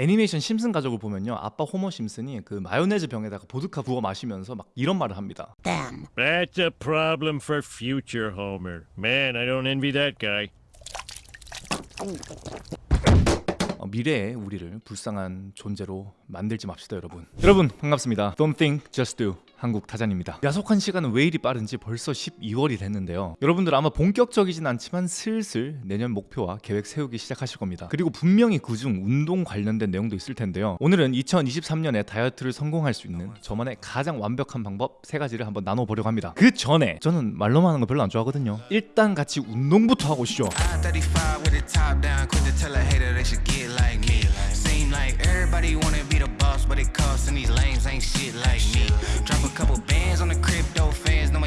애니메이션 심슨 가족을 보면요. 아빠 호머 심슨이 그 마요네즈 병에다가 보드카 부어 마시면서 막 이런 말을 합니다. That's a problem for future Homer. Man, I don't envy that guy. 어, 미래의 우리를 불쌍한 존재로 만들지 맙시다 여러분. 여러분 반갑습니다. Don't think, just do 한국 타잔입니다. 야속한 시간은 왜 이리 빠른지 벌써 12월이 됐는데요. 여러분들 아마 본격적이진 않지만 슬슬 내년 목표와 계획 세우기 시작하실 겁니다. 그리고 분명히 그중 운동 관련된 내용도 있을 텐데요. 오늘은 2023년에 다이어트를 성공할 수 있는 저만의 가장 완벽한 방법 세 가지를 한번 나눠보려고 합니다. 그 전에 저는 말로만 하는 거 별로 안 좋아하거든요. 일단 같이 운동부터 하고 오시죠 I-35 with the top down, quick to tell a hater they should get like. Seem like everybody wanna be the boss, but it costs and these lames ain't shit like me. Drop a couple bands on the crypto fans, know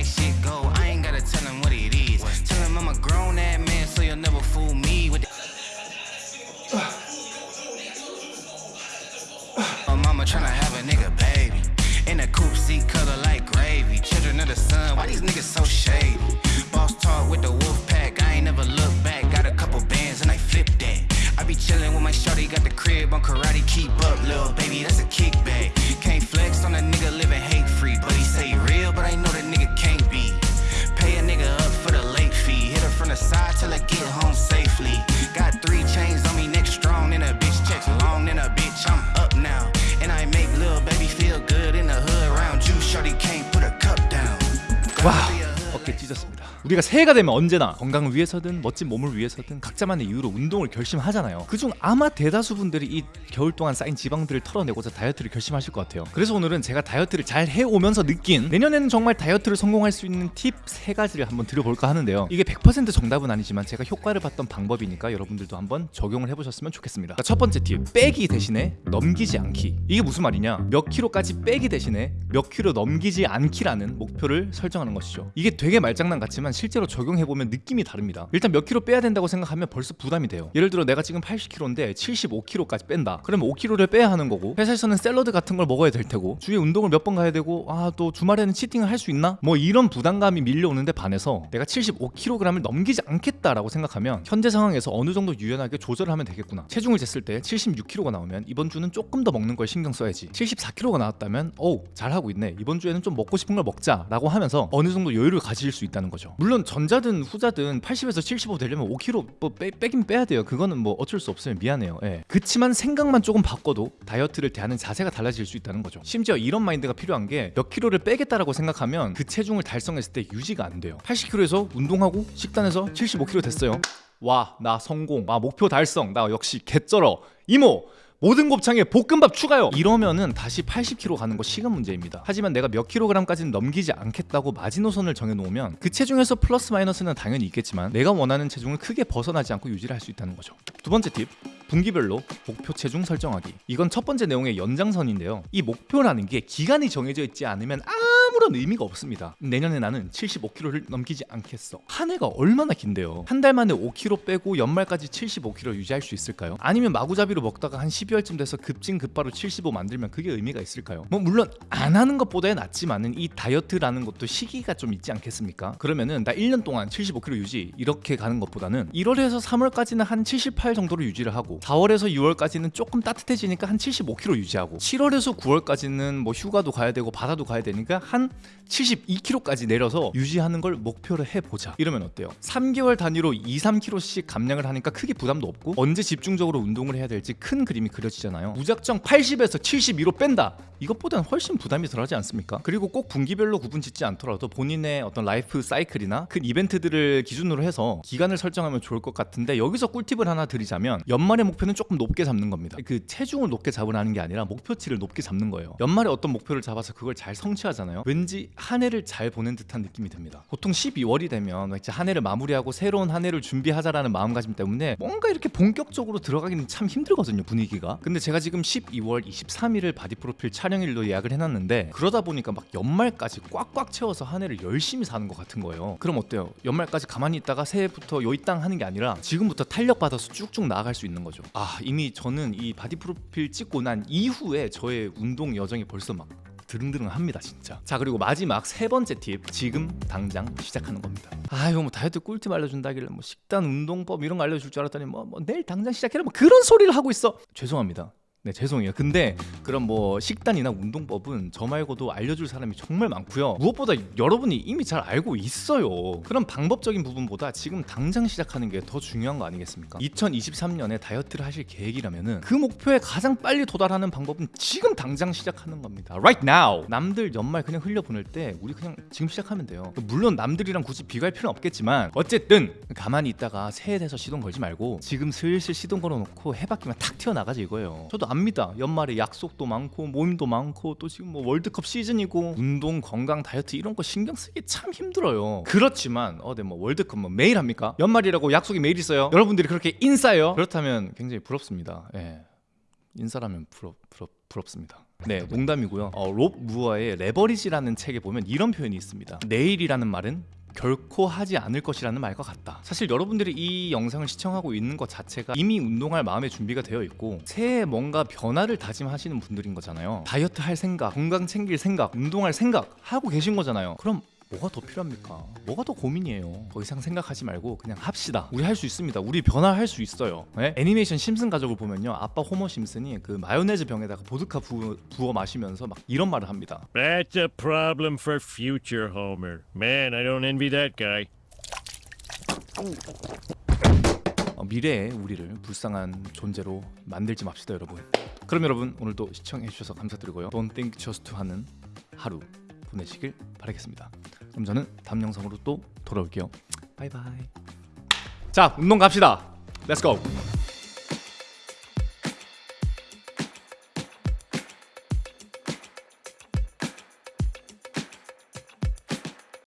찢었습니다 우리가 새해가 되면 언제나 건강을 위해서든 멋진 몸을 위해서든 각자만의 이유로 운동을 결심하잖아요. 그중 아마 대다수 분들이 이 겨울 동안 쌓인 지방들을 털어내고자 다이어트를 결심하실 것 같아요. 그래서 오늘은 제가 다이어트를 잘 해오면서 느낀 내년에는 정말 다이어트를 성공할 수 있는 팁 세 가지를 한번 드려볼까 하는데요. 이게 100% 정답은 아니지만 제가 효과를 봤던 방법이니까 여러분들도 한번 적용을 해보셨으면 좋겠습니다. 자, 첫 번째 팁. 빼기 대신에 넘기지 않기. 이게 무슨 말이냐? 몇 킬로까지 빼기 대신에 몇 킬로 넘기지 않기라는 목표를 설정하는 것이죠. 이게 되게 말장난 같지만 실제로 적용해보면 느낌이 다릅니다. 일단 몇 킬로 빼야 된다고 생각하면 벌써 부담이 돼요. 예를 들어 내가 지금 80킬로인데 75킬로까지 뺀다. 그러면 5킬로를 빼야 하는 거고 회사에서는 샐러드 같은 걸 먹어야 될 테고 주에 운동을 몇 번 가야 되고 아 또 주말에는 치팅을 할 수 있나? 뭐 이런 부담감이 밀려오는데 반해서 내가 75kg을 넘기지 않겠다라고 생각하면 현재 상황에서 어느 정도 유연하게 조절을 하면 되겠구나. 체중을 쟀을 때 76kg가 나오면 이번 주는 조금 더 먹는 걸 신경 써야지. 74kg가 나왔다면 어우 잘하고 있네. 이번 주에는 좀 먹고 싶은 걸 먹자 라고 하면서 어느 정도 여유를 가질 수 있다는 거죠 물론 전자든 후자든 80에서 75 되려면 5kg 뭐 빼, 빼긴 빼야 돼요. 그거는 뭐 어쩔 수 없어요. 미안해요. 예. 그치만 생각만 조금 바꿔도 다이어트를 대하는 자세가 달라질 수 있다는 거죠. 심지어 이런 마인드가 필요한 게 몇 킬로를 빼겠다라고 생각하면 그 체중을 달성했을 때 유지가 안 돼요. 80kg에서 운동하고 식단해서 75kg 됐어요. 와 나 성공. 아 목표 달성. 나 역시 개쩔어. 이모 모든 곱창에 볶음밥 추가요. 이러면은 다시 80kg 가는 거 시간 문제입니다. 하지만 내가 몇 킬로그램까지는 넘기지 않겠다고 마지노선을 정해놓으면 그 체중에서 플러스 마이너스는 당연히 있겠지만 내가 원하는 체중을 크게 벗어나지 않고 유지를 할 수 있다는 거죠. 두 번째 팁 분기별로 목표 체중 설정하기. 이건 첫 번째 내용의 연장선인데요. 이 목표라는 게 기간이 정해져 있지 않으면 아무런 의미가 없습니다 내년에 나는 75kg를 넘기지 않겠어 한 해가 얼마나 긴데요 한 달 만에 5kg 빼고 연말까지 75kg 유지할 수 있을까요? 아니면 마구잡이로 먹다가 한 12월쯤 돼서 급진급바로 75 만들면 그게 의미가 있을까요? 뭐 물론 안 하는 것보다야 낫지만은 이 다이어트라는 것도 시기가 좀 있지 않겠습니까? 그러면은 나 1년 동안 75kg 유지 이렇게 가는 것보다는 1월에서 3월까지는 한 78 정도로 유지를 하고 4월에서 6월까지는 조금 따뜻해지니까 한 75kg 유지하고 7월에서 9월까지는 뭐 휴가도 가야 되고 바다도 가야 되니까 한 72kg까지 내려서 유지하는 걸 목표로 해보자. 이러면 어때요? 3개월 단위로 2, 3kg씩 감량을 하니까 크게 부담도 없고 언제 집중적으로 운동을 해야 될지 큰 그림이 그려지잖아요. 무작정 80에서 72로 뺀다. 이것보다는 훨씬 부담이 덜하지 않습니까? 그리고 꼭 분기별로 구분 짓지 않더라도 본인의 어떤 라이프 사이클이나 큰 이벤트들을 기준으로 해서 기간을 설정하면 좋을 것 같은데 여기서 꿀팁을 하나 드리자면 연말의 목표는 조금 높게 잡는 겁니다. 그 체중을 높게 잡으라는 게 아니라 목표치를 높게 잡는 거예요. 연말에 어떤 목표를 잡아서 그걸 잘 성취하잖아요. 왠지 한 해를 잘 보낸 듯한 느낌이 듭니다. 보통 12월이 되면 이제 한 해를 마무리하고 새로운 한 해를 준비하자라는 마음가짐 때문에 뭔가 이렇게 본격적으로 들어가기는 참 힘들거든요 분위기가. 근데 제가 지금 12월 23일을 바디 프로필 촬영일로 예약을 해놨는데 그러다 보니까 막 연말까지 꽉꽉 채워서 한 해를 열심히 사는 것 같은 거예요. 그럼 어때요? 연말까지 가만히 있다가 새해부터 요이 땅 하는 게 아니라 지금부터 탄력 받아서 쭉쭉 나아갈 수 있는 거죠. 아 이미 저는 이 바디 프로필 찍고 난 이후에 저의 운동 여정이 벌써 막 드릉드릉합니다 진짜. 자 그리고 마지막 세 번째 팁 지금 당장 시작하는 겁니다. 아 이거 뭐 다이어트 꿀팁 알려준다길래 뭐 식단 운동법 이런 거 알려줄 줄 알았더니 뭐, 뭐 내일 당장 시작해라 뭐 그런 소리를 하고 있어. 죄송합니다 네 죄송해요. 근데 그런 뭐 식단이나 운동법은 저 말고도 알려줄 사람이 정말 많고요. 무엇보다 여러분이 이미 잘 알고 있어요. 그런 방법적인 부분보다 지금 당장 시작하는 게 더 중요한 거 아니겠습니까? 2023년에 다이어트를 하실 계획이라면은 그 목표에 가장 빨리 도달하는 방법은 지금 당장 시작하는 겁니다. Right now. 남들 연말 그냥 흘려 보낼 때 우리 그냥 지금 시작하면 돼요. 물론 남들이랑 굳이 비교할 필요는 없겠지만 어쨌든 가만히 있다가 새해 돼서 시동 걸지 말고 지금 슬슬 시동 걸어놓고 해바퀴만 탁 튀어나가지 이거예요. 저도 압니다. 연말에 약속도 많고 모임도 많고 또 지금 뭐 월드컵 시즌이고 운동, 건강, 다이어트 이런 거 신경 쓰기 참 힘들어요. 그렇지만 어네 뭐 월드컵 뭐 매일 합니까? 연말이라고 약속이 매일 있어요. 여러분들이 그렇게 인싸요? 그렇다면 굉장히 부럽습니다. 예. 인싸라면 부럽 부럽 부럽습니다. 네, 농담이고요. 어, 롭 무어의 레버리지라는 책에 보면 이런 표현이 있습니다. 내일이라는 말은 결코 하지 않을 것이라는 말과 같다. 사실 여러분들이 이 영상을 시청하고 있는 것 자체가 이미 운동할 마음의 준비가 되어 있고 새해 뭔가 변화를 다짐하시는 분들인 거잖아요. 다이어트 할 생각, 건강 챙길 생각, 운동할 생각 하고 계신 거잖아요. 그럼 뭐가 더 필요합니까? 뭐가 더 고민이에요? 더 이상 생각하지 말고 그냥 합시다. 우리 할 수 있습니다. 우리 변화할 수 있어요. 네? 애니메이션 심슨 가족을 보면요, 아빠 호머 심슨이 그 마요네즈 병에다가 보드카 부, 부어 마시면서 막 이런 말을 합니다. That's a problem for future Homer. Man, I don't envy that guy. 어, 미래의 우리를 불쌍한 존재로 만들지 맙시다, 여러분. 그럼 여러분 오늘도 시청해 주셔서 감사드리고요. Don't think just 하는 하루 보내시길 바라겠습니다. 그럼 저는 다음 영상으로 또 돌아올게요. 바이바이. 자, 운동 갑시다. Let's go.